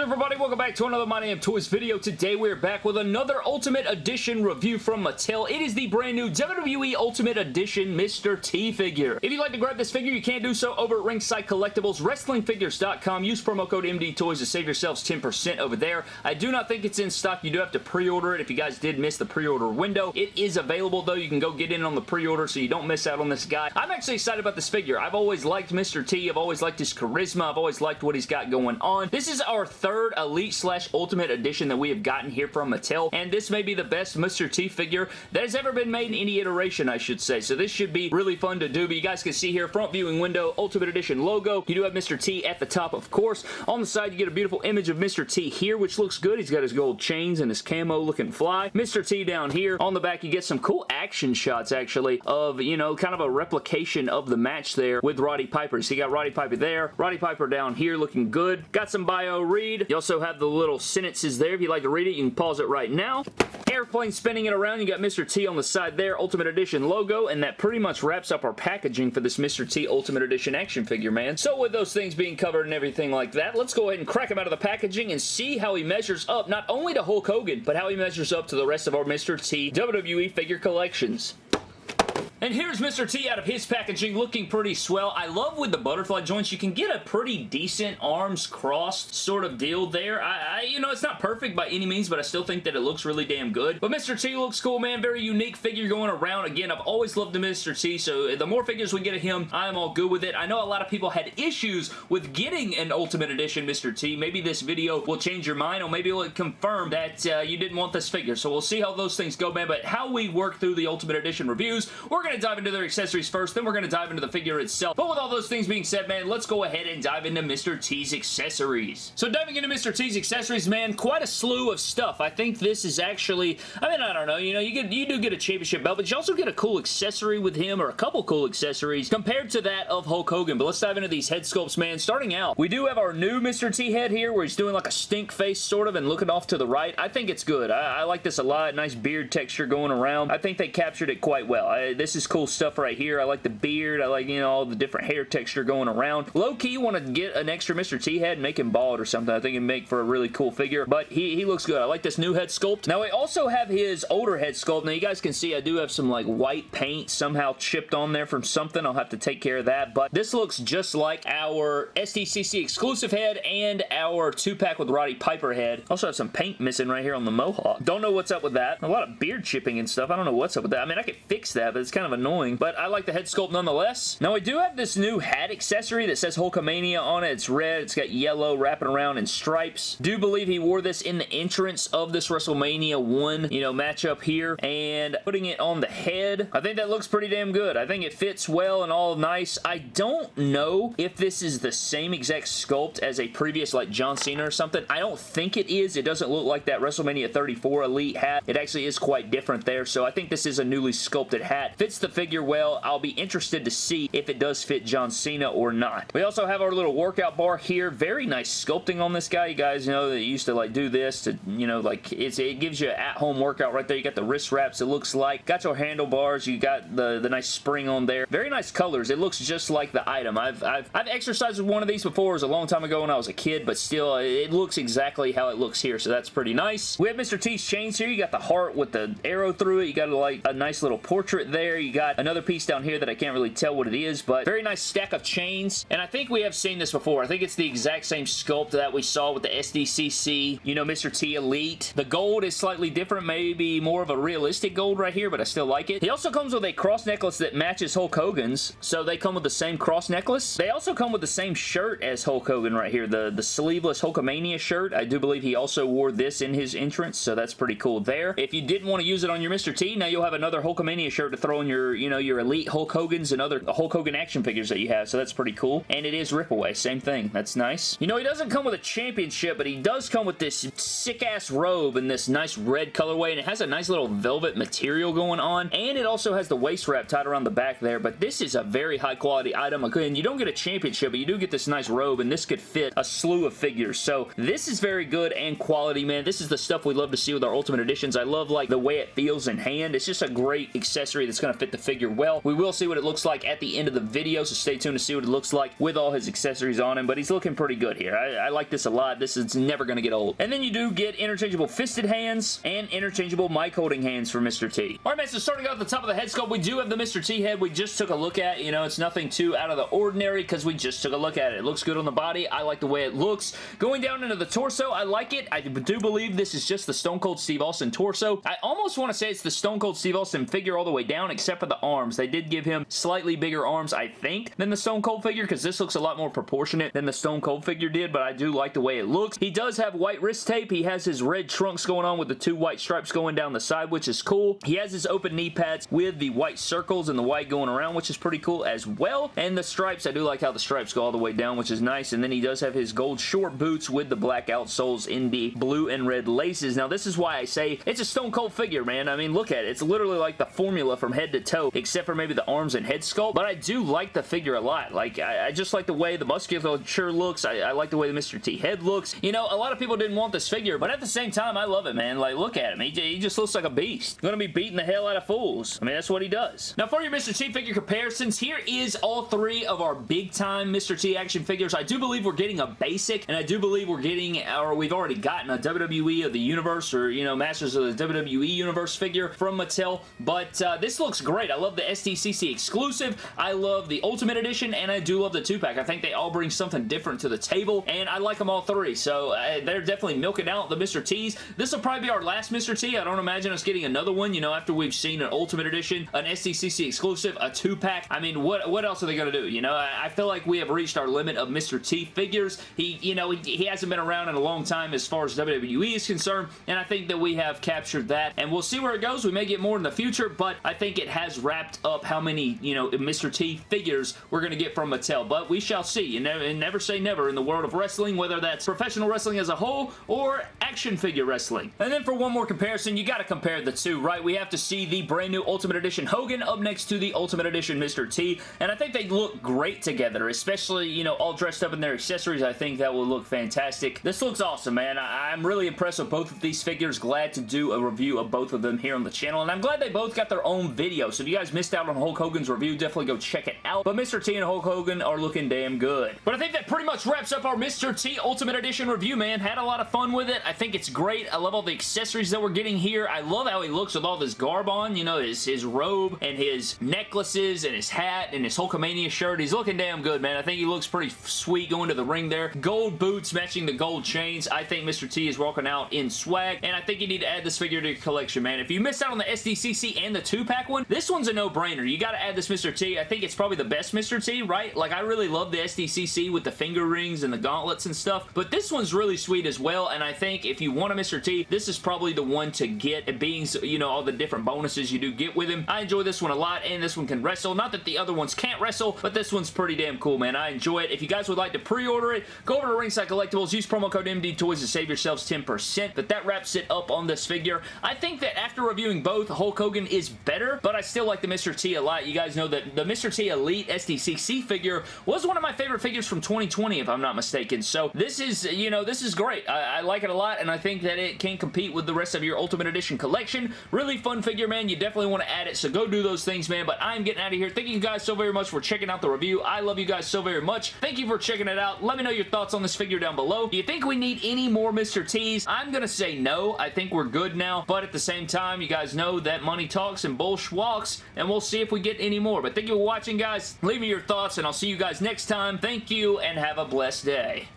everybody? Welcome back to another My Damn Toys video. Today we're back with another Ultimate Edition review from Mattel. It is the brand new WWE Ultimate Edition Mr. T figure. If you'd like to grab this figure, you can do so over at Ringside Collectibles, WrestlingFigures.com. Use promo code MDTOYS to save yourselves 10% over there. I do not think it's in stock. You do have to pre-order it if you guys did miss the pre-order window. It is available though. You can go get in on the pre-order so you don't miss out on this guy. I'm actually excited about this figure. I've always liked Mr. T. I've always liked his charisma. I've always liked what he's got going on. This is our third Elite slash Ultimate Edition that we have gotten here from Mattel, and this may be the best Mr. T figure that has ever been made in any iteration, I should say. So this should be really fun to do, but you guys can see here, front viewing window, Ultimate Edition logo. You do have Mr. T at the top, of course. On the side, you get a beautiful image of Mr. T here, which looks good. He's got his gold chains and his camo looking fly. Mr. T down here. On the back, you get some cool action shots, actually, of, you know, kind of a replication of the match there with Roddy Piper. So you got Roddy Piper there, Roddy Piper down here looking good. Got some bio read. You also have the little sentences there. If you'd like to read it, you can pause it right now. Airplane spinning it around. You got Mr. T on the side there. Ultimate Edition logo. And that pretty much wraps up our packaging for this Mr. T Ultimate Edition action figure, man. So with those things being covered and everything like that, let's go ahead and crack him out of the packaging and see how he measures up, not only to Hulk Hogan, but how he measures up to the rest of our Mr. T WWE figure collections. And here's Mr. T out of his packaging looking pretty swell. I love with the butterfly joints, you can get a pretty decent arms crossed sort of deal there. I, I, you know, it's not perfect by any means, but I still think that it looks really damn good. But Mr. T looks cool, man. Very unique figure going around. Again, I've always loved the Mr. T, so the more figures we get of him, I'm all good with it. I know a lot of people had issues with getting an Ultimate Edition Mr. T. Maybe this video will change your mind, or maybe it'll confirm that uh, you didn't want this figure. So we'll see how those things go, man. But how we work through the Ultimate Edition reviews, we're going to dive into their accessories first, then we're going to dive into the figure itself. But with all those things being said, man, let's go ahead and dive into Mr. T's accessories. So diving into Mr. T's accessories, man, quite a slew of stuff. I think this is actually, I mean, I don't know, you know, you get you do get a championship belt, but you also get a cool accessory with him, or a couple cool accessories, compared to that of Hulk Hogan. But let's dive into these head sculpts, man. Starting out, we do have our new Mr. T head here, where he's doing like a stink face, sort of, and looking off to the right. I think it's good. I, I like this a lot. Nice beard texture going around. I think they captured it quite well. I, this is cool stuff right here. I like the beard. I like, you know, all the different hair texture going around. Low-key want to get an extra Mr. T head and make him bald or something. I think it'd make for a really cool figure, but he, he looks good. I like this new head sculpt. Now, I also have his older head sculpt. Now, you guys can see I do have some, like, white paint somehow chipped on there from something. I'll have to take care of that, but this looks just like our SDCC exclusive head and our two-pack with Roddy Piper head. Also have some paint missing right here on the mohawk. Don't know what's up with that. A lot of beard chipping and stuff. I don't know what's up with that. I mean, I could fix that, but it's kind of annoying, but I like the head sculpt nonetheless. Now, I do have this new hat accessory that says Hulkamania on it. It's red. It's got yellow wrapping around in stripes. Do believe he wore this in the entrance of this WrestleMania 1, you know, matchup here, and putting it on the head. I think that looks pretty damn good. I think it fits well and all nice. I don't know if this is the same exact sculpt as a previous, like, John Cena or something. I don't think it is. It doesn't look like that WrestleMania 34 Elite hat. It actually is quite different there, so I think this is a newly sculpted hat. Fits the figure well. I'll be interested to see if it does fit John Cena or not. We also have our little workout bar here. Very nice sculpting on this guy. You guys know that used to like do this to, you know, like it's it gives you an at-home workout right there. You got the wrist wraps, it looks like. Got your handlebars. You got the, the nice spring on there. Very nice colors. It looks just like the item. I've, I've, I've exercised with one of these before. It was a long time ago when I was a kid, but still, it looks exactly how it looks here, so that's pretty nice. We have Mr. T's chains here. You got the heart with the arrow through it. You got like a nice little portrait there. You got another piece down here that I can't really tell what it is, but very nice stack of chains. And I think we have seen this before. I think it's the exact same sculpt that we saw with the SDCC, you know, Mr. T Elite. The gold is slightly different, maybe more of a realistic gold right here, but I still like it. He also comes with a cross necklace that matches Hulk Hogan's, so they come with the same cross necklace. They also come with the same shirt as Hulk Hogan right here, the, the sleeveless Hulkamania shirt. I do believe he also wore this in his entrance, so that's pretty cool there. If you didn't want to use it on your Mr. T, now you'll have another Hulkamania shirt to throw in your, you know, your Elite Hulk Hogan's and other Hulk Hogan action figures that you have, so that's pretty cool. And it is Ripaway, same thing. That's nice. You know, he doesn't come with a championship, but he does come with this sick-ass robe in this nice red colorway, and it has a nice little velvet material going on, and it also has the waist wrap tied around the back there, but this is a very high-quality item. Again, you don't get a championship, but you do get this nice robe, and this could fit a slew of figures, so this is very good and quality, man. This is the stuff we love to see with our Ultimate Editions. I love, like, the way it feels in hand. It's just a great accessory that's going to fit the figure well. We will see what it looks like at the end of the video, so stay tuned to see what it looks like with all his accessories on him, but he's looking pretty good here. I, I like this a lot. This is never going to get old. And then you do get interchangeable fisted hands and interchangeable mic holding hands for Mr. T. Alright man, so starting off at the top of the head sculpt, we do have the Mr. T head we just took a look at. You know, it's nothing too out of the ordinary because we just took a look at it. It looks good on the body. I like the way it looks. Going down into the torso, I like it. I do believe this is just the Stone Cold Steve Austin torso. I almost want to say it's the Stone Cold Steve Austin figure all the way down except for the arms. They did give him slightly bigger arms, I think, than the Stone Cold figure because this looks a lot more proportionate than the Stone Cold figure did, but I do like the way it looks. He does have white wrist tape. He has his red trunks going on with the two white stripes going down the side, which is cool. He has his open knee pads with the white circles and the white going around, which is pretty cool as well. And the stripes, I do like how the stripes go all the way down, which is nice. And then he does have his gold short boots with the black outsoles in the blue and red laces. Now, this is why I say it's a Stone Cold figure, man. I mean, look at it. It's literally like the formula from head to toe, except for maybe the arms and head sculpt. But I do like the figure a lot. Like, I, I just like the way the musculature looks. I, I like the way the Mr. T head looks. You know, a lot of people didn't want this figure, but at the same time, I love it, man. Like, look at him. He, he just looks like a beast. Gonna be beating the hell out of fools. I mean, that's what he does. Now, for your Mr. T figure comparisons, here is all three of our big-time Mr. T action figures. I do believe we're getting a basic, and I do believe we're getting, or we've already gotten a WWE of the Universe, or, you know, Masters of the WWE Universe figure from Mattel, but uh, this looks great. I love the SDCC exclusive. I love the Ultimate Edition, and I do love the 2-pack. I think they all bring something different to the table, and I like them all three, so uh, they're definitely milking out the Mr. T's. This will probably be our last Mr. T. I don't imagine us getting another one, you know, after we've seen an Ultimate Edition, an SDCC exclusive, a 2-pack. I mean, what, what else are they going to do? You know, I, I, feel like we have reached our limit of Mr. T figures. He, you know, he, he hasn't been around in a long time as far as WWE is concerned, and I think that we have captured that, and we'll see where it goes. We may get more in the future, but I think it has wrapped up how many, you know, Mr. T figures we're going to get from Mattel, but we shall see. You never, never say never in the world of wrestling, whether that's professional wrestling as a whole or action figure wrestling. And then for one more comparison, you got to compare the two, right? We have to see the brand new Ultimate Edition Hogan up next to the Ultimate Edition Mr. T, and I think they look great together, especially, you know, all dressed up in their accessories. I think that will look fantastic. This looks awesome, man. I I'm really impressed with both of these figures. Glad to do a review of both of them here on the channel, and I'm glad they both got their own video, so if you guys missed out on Hulk Hogan's review, definitely go check it out. But Mr. T and Hulk Hogan are looking damn good. But I think that pretty much wraps up our Mr. T Ultimate Edition review, man. Had a lot of fun with it. I think it's great. I love all the accessories that we're getting here. I love how he looks with all this garb on, you know, his, his robe and his necklaces and his hat and his Hulkamania shirt. He's looking damn good, man. I think he looks pretty sweet going to the ring there. Gold boots matching the gold chains. I think Mr. T is walking out in swag, and I think you need to add this figure to your collection, man. If you missed out on the SDCC and the 2-pack one, this one's a no-brainer. You gotta add this Mr. T. I think it's probably the best Mr. T, right? Like, I really love the SDCC with the finger rings and the gauntlets and stuff, but this one's really sweet as well, and I think if you want a Mr. T, this is probably the one to get, it being, you know, all the different bonuses you do get with him. I enjoy this one a lot, and this one can wrestle. Not that the other ones can't wrestle, but this one's pretty damn cool, man. I enjoy it. If you guys would like to pre-order it, go over to Ringside Collectibles, use promo code MD Toys to save yourselves 10%, but that wraps it up on this figure. I think that after reviewing both, Hulk Hogan is better, but I still like the Mr. T a lot. You guys know that the Mr. T Elite SDCC figure was one of my favorite figures from 2020, if I'm not mistaken. So this is, you know, this is great. I, I like it a lot, and I think that it can compete with the rest of your Ultimate Edition collection. Really fun figure, man. You definitely want to add it, so go do those things, man. But I'm getting out of here. Thank you guys so very much for checking out the review. I love you guys so very much. Thank you for checking it out. Let me know your thoughts on this figure down below. Do you think we need any more Mr. T's? I'm going to say no. I think we're good now, but at the same time, you guys know that money talks and bullsh and we'll see if we get any more. But thank you for watching, guys. Leave me your thoughts, and I'll see you guys next time. Thank you, and have a blessed day.